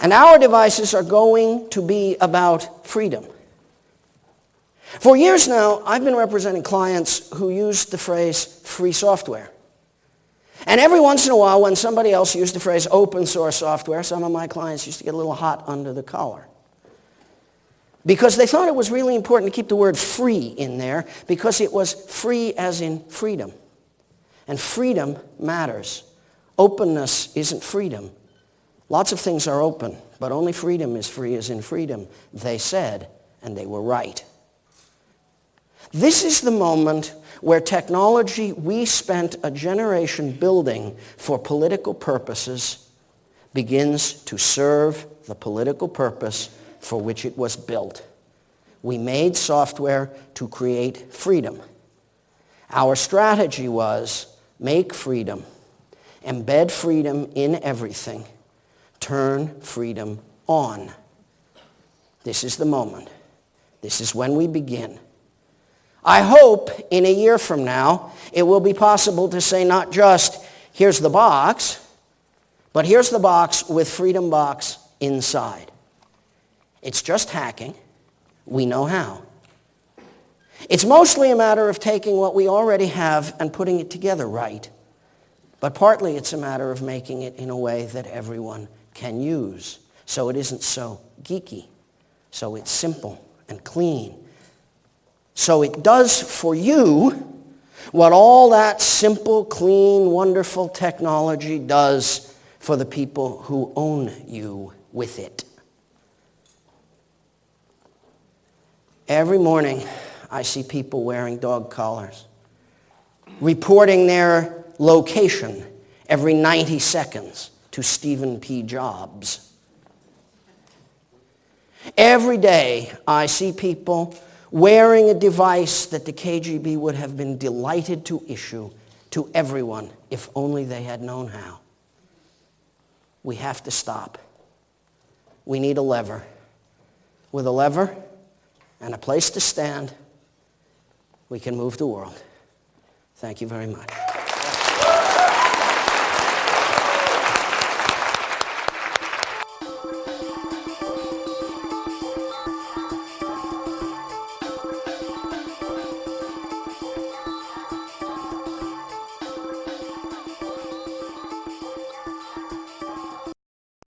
And our devices are going to be about freedom. For years now, I've been representing clients who use the phrase free software. And every once in a while, when somebody else used the phrase open source software, some of my clients used to get a little hot under the collar. Because they thought it was really important to keep the word free in there because it was free as in freedom. And freedom matters. Openness isn't freedom. Lots of things are open, but only freedom is free as in freedom, they said, and they were right. This is the moment where technology we spent a generation building for political purposes begins to serve the political purpose for which it was built. We made software to create freedom. Our strategy was make freedom, embed freedom in everything, turn freedom on. This is the moment. This is when we begin. I hope in a year from now it will be possible to say not just, here's the box, but here's the box with Freedom Box inside. It's just hacking. We know how. It's mostly a matter of taking what we already have and putting it together right. But partly it's a matter of making it in a way that everyone can use. So it isn't so geeky. So it's simple and clean. So it does for you what all that simple, clean, wonderful technology does for the people who own you with it. Every morning, I see people wearing dog collars, reporting their location every 90 seconds to Steven P. Jobs. Every day, I see people wearing a device that the KGB would have been delighted to issue to everyone if only they had known how. We have to stop. We need a lever. With a lever, and a place to stand, we can move the world. Thank you very much.